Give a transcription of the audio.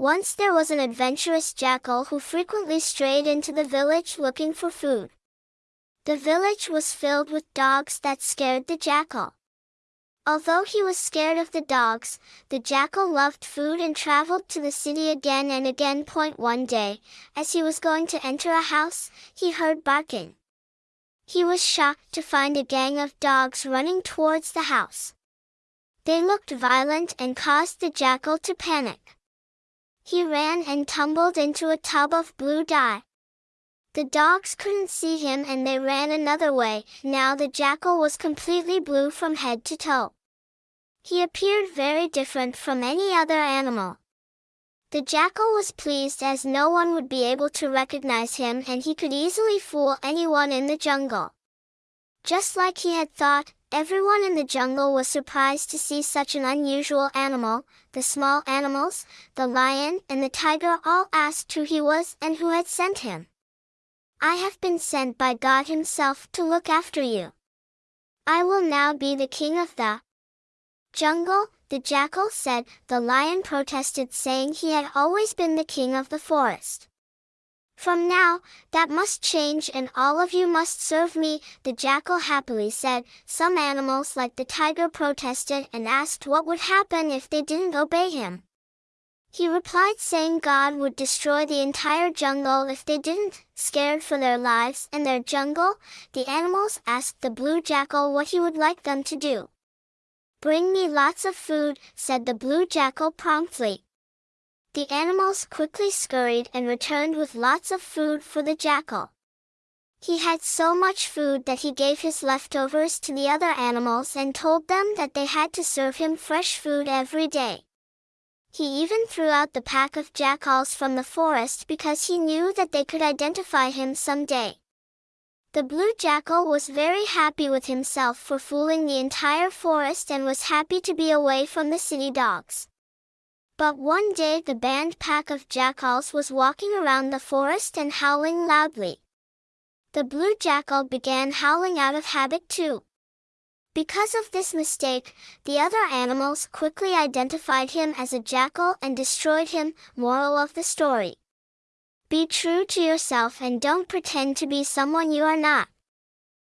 Once there was an adventurous jackal who frequently strayed into the village looking for food. The village was filled with dogs that scared the jackal. Although he was scared of the dogs, the jackal loved food and traveled to the city again and again. Point one day, as he was going to enter a house, he heard barking. He was shocked to find a gang of dogs running towards the house. They looked violent and caused the jackal to panic. He ran and tumbled into a tub of blue dye. The dogs couldn't see him and they ran another way, now the jackal was completely blue from head to toe. He appeared very different from any other animal. The jackal was pleased as no one would be able to recognize him and he could easily fool anyone in the jungle. Just like he had thought, Everyone in the jungle was surprised to see such an unusual animal. The small animals, the lion and the tiger all asked who he was and who had sent him. I have been sent by God himself to look after you. I will now be the king of the jungle, the jackal said. The lion protested saying he had always been the king of the forest. From now, that must change and all of you must serve me, the jackal happily said. Some animals like the tiger protested and asked what would happen if they didn't obey him. He replied saying God would destroy the entire jungle if they didn't, scared for their lives and their jungle, the animals asked the blue jackal what he would like them to do. Bring me lots of food, said the blue jackal promptly. The animals quickly scurried and returned with lots of food for the jackal. He had so much food that he gave his leftovers to the other animals and told them that they had to serve him fresh food every day. He even threw out the pack of jackals from the forest because he knew that they could identify him someday. The blue jackal was very happy with himself for fooling the entire forest and was happy to be away from the city dogs. But one day the band pack of jackals was walking around the forest and howling loudly. The blue jackal began howling out of habit too. Because of this mistake, the other animals quickly identified him as a jackal and destroyed him. Moral of the story. Be true to yourself and don't pretend to be someone you are not.